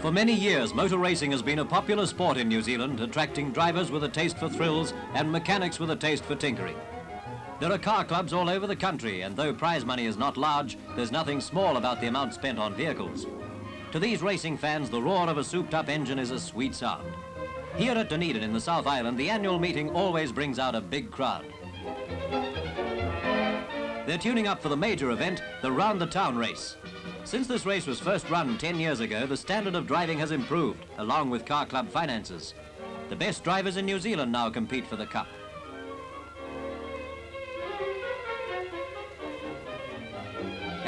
For many years, motor racing has been a popular sport in New Zealand, attracting drivers with a taste for thrills and mechanics with a taste for tinkering. There are car clubs all over the country, and though prize money is not large, there's nothing small about the amount spent on vehicles. To these racing fans, the roar of a souped-up engine is a sweet sound. Here at Dunedin in the South Island, the annual meeting always brings out a big crowd. They're tuning up for the major event, the Round the Town race. Since this race was first run 10 years ago, the standard of driving has improved, along with car club finances. The best drivers in New Zealand now compete for the Cup.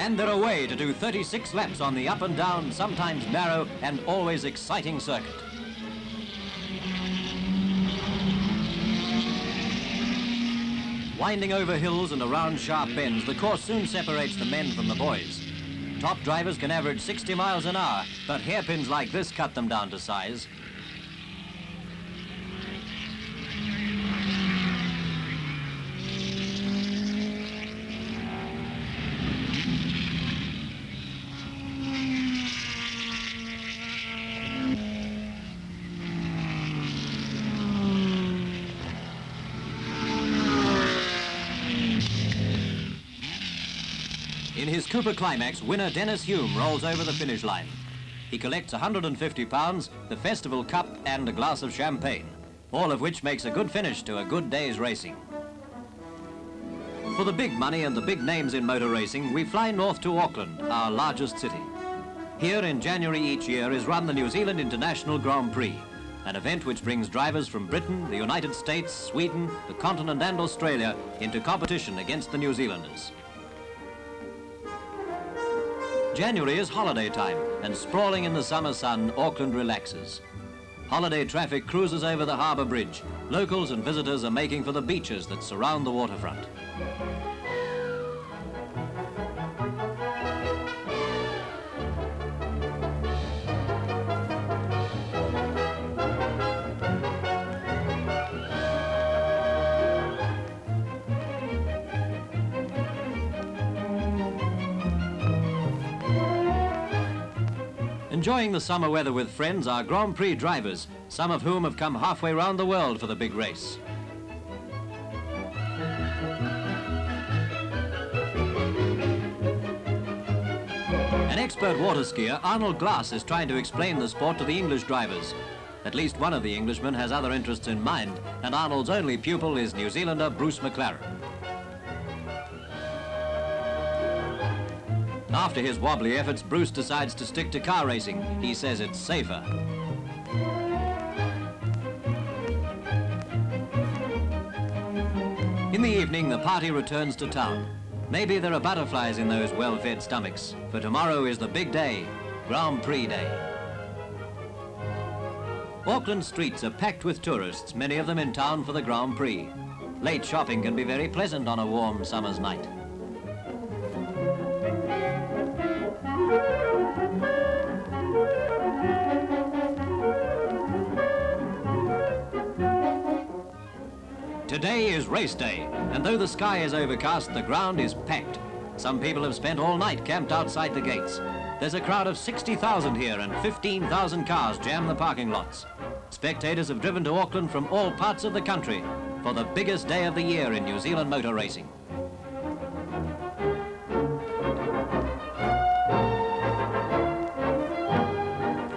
And they're away to do 36 laps on the up and down, sometimes narrow and always exciting circuit. Winding over hills and around sharp bends, the course soon separates the men from the boys. Top drivers can average 60 miles an hour, but hairpins like this cut them down to size. His Cooper Climax, winner Denis Hulme rolls over the finish line. He collects 150 pounds, the festival cup and a glass of champagne, all of which makes a good finish to a good day's racing. For the big money and the big names in motor racing, we fly north to Auckland, our largest city. Here in January each year is run the New Zealand International Grand Prix, an event which brings drivers from Britain, the United States, Sweden, the continent and Australia into competition against the New Zealanders. January is holiday time, and sprawling in the summer sun, Auckland relaxes. Holiday traffic cruises over the harbour bridge. Locals and visitors are making for the beaches that surround the waterfront. Enjoying the summer weather with friends are Grand Prix drivers, some of whom have come halfway round the world for the big race. An expert water skier, Arnold Glass, is trying to explain the sport to the English drivers. At least one of the Englishmen has other interests in mind, and Arnold's only pupil is New Zealander Bruce McLaren. After his wobbly efforts, Bruce decides to stick to car racing. He says it's safer. In the evening, the party returns to town. Maybe there are butterflies in those well-fed stomachs, for tomorrow is the big day, Grand Prix Day. Auckland streets are packed with tourists, many of them in town for the Grand Prix. Late shopping can be very pleasant on a warm summer's night. Today is race day, and though the sky is overcast, the ground is packed. Some people have spent all night camped outside the gates. There's a crowd of 60,000 here and 15,000 cars jam the parking lots. Spectators have driven to Auckland from all parts of the country for the biggest day of the year in New Zealand motor racing.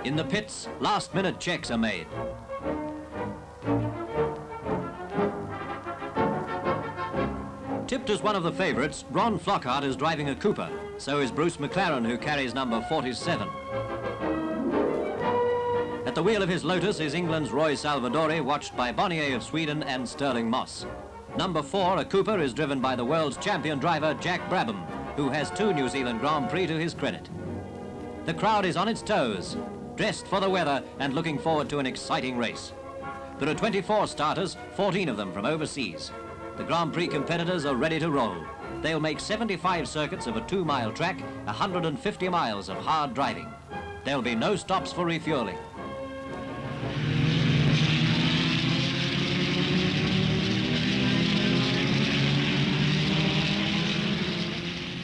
In the pits, last-minute checks are made. Tipped as one of the favourites, Ron Flockhart is driving a Cooper. So is Bruce McLaren, who carries number 47. At the wheel of his Lotus is England's Roy Salvadori, watched by Bonnier of Sweden and Stirling Moss. Number four, a Cooper, is driven by the world's champion driver, Jack Brabham, who has two New Zealand Grand Prix to his credit. The crowd is on its toes, dressed for the weather and looking forward to an exciting race. There are 24 starters, 14 of them from overseas. The Grand Prix competitors are ready to roll. They'll make 75 circuits of a two-mile track, 150 miles of hard driving. There'll be no stops for refueling.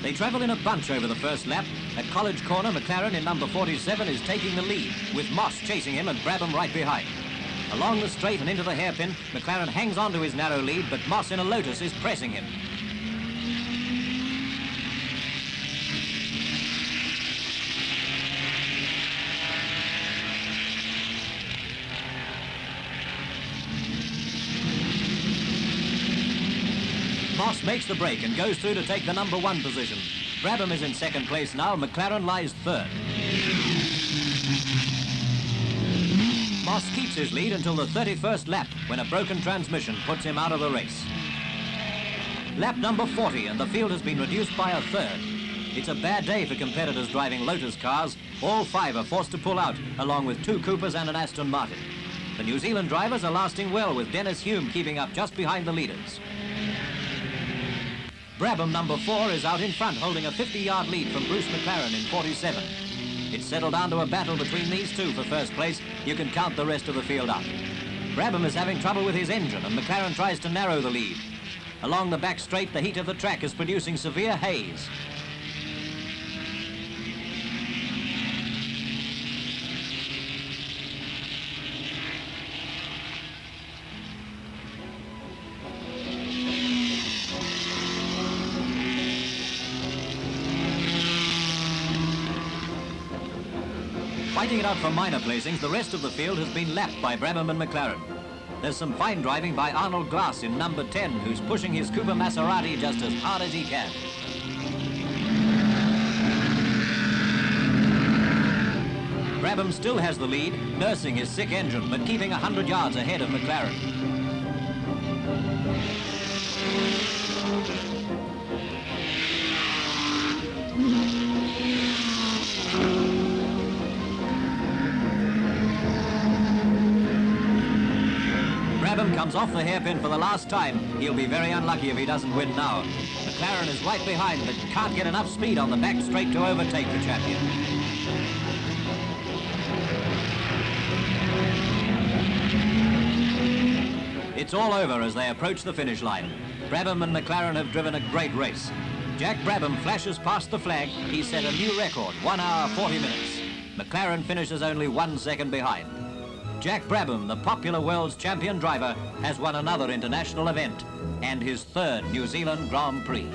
They travel in a bunch over the first lap. At College Corner, McLaren in number 47 is taking the lead, with Moss chasing him and Brabham right behind. Along the straight and into the hairpin, McLaren hangs on to his narrow lead, but Moss in a Lotus is pressing him. Moss makes the break and goes through to take the number one position. Brabham is in second place now, McLaren lies third. Moss keeps his lead until the 31st lap, when a broken transmission puts him out of the race. Lap number 40, and the field has been reduced by a third. It's a bad day for competitors driving Lotus cars. All five are forced to pull out, along with two Coopers and an Aston Martin. The New Zealand drivers are lasting well, with Denis Hulme keeping up just behind the leaders. Brabham number four is out in front, holding a 50-yard lead from Bruce McLaren in 47. It's settled down to a battle between these two for first place. You can count the rest of the field out. Brabham is having trouble with his engine, and McLaren tries to narrow the lead. Along the back straight, the heat of the track is producing severe haze. Fighting it out for minor placings, the rest of the field has been lapped by Brabham and McLaren. There's some fine driving by Arnold Glass in number 10, who's pushing his Cooper Maserati just as hard as he can. Brabham still has the lead, nursing his sick engine, but keeping 100 yards ahead of McLaren. Brabham comes off the hairpin for the last time. He'll be very unlucky if he doesn't win now. McLaren is right behind, but can't get enough speed on the back straight to overtake the champion. It's all over as they approach the finish line. Brabham and McLaren have driven a great race. Jack Brabham flashes past the flag. He set a new record, 1 hour 40 minutes. McLaren finishes only one second behind. Jack Brabham, the popular world's champion driver, has won another international event and his third New Zealand Grand Prix.